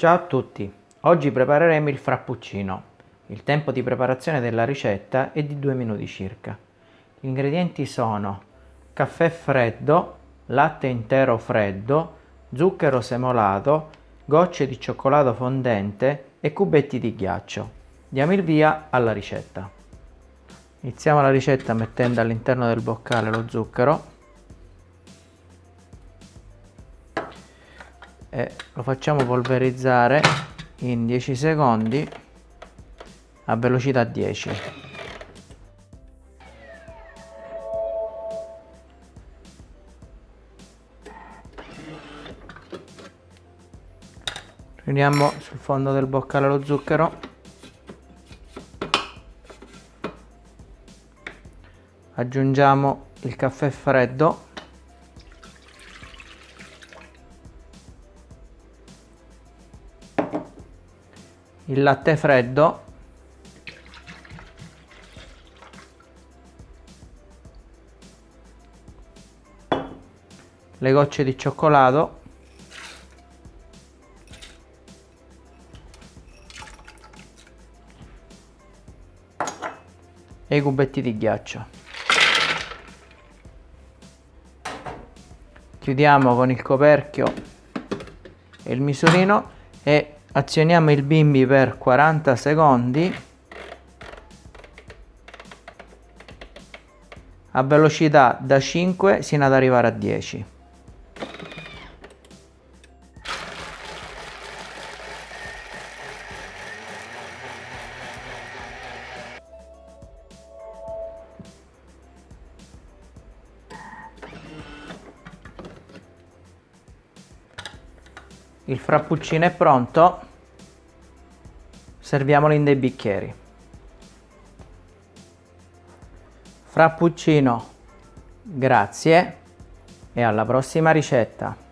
Ciao a tutti, oggi prepareremo il frappuccino. Il tempo di preparazione della ricetta è di 2 minuti circa. Gli ingredienti sono caffè freddo, latte intero freddo, zucchero semolato, gocce di cioccolato fondente e cubetti di ghiaccio. Diamo il via alla ricetta. Iniziamo la ricetta mettendo all'interno del boccale lo zucchero e lo facciamo polverizzare in 10 secondi a velocità 10 riuniamo sul fondo del boccale lo zucchero. Aggiungiamo il caffè freddo il latte freddo. Le gocce di cioccolato. E i cubetti di ghiaccio. Chiudiamo con il coperchio e il misurino e azioniamo il bimbi per 40 secondi. A velocità da 5 sino ad arrivare a 10 il frappuccino è pronto. Serviamolo in dei bicchieri. Frappuccino. Grazie. E alla prossima ricetta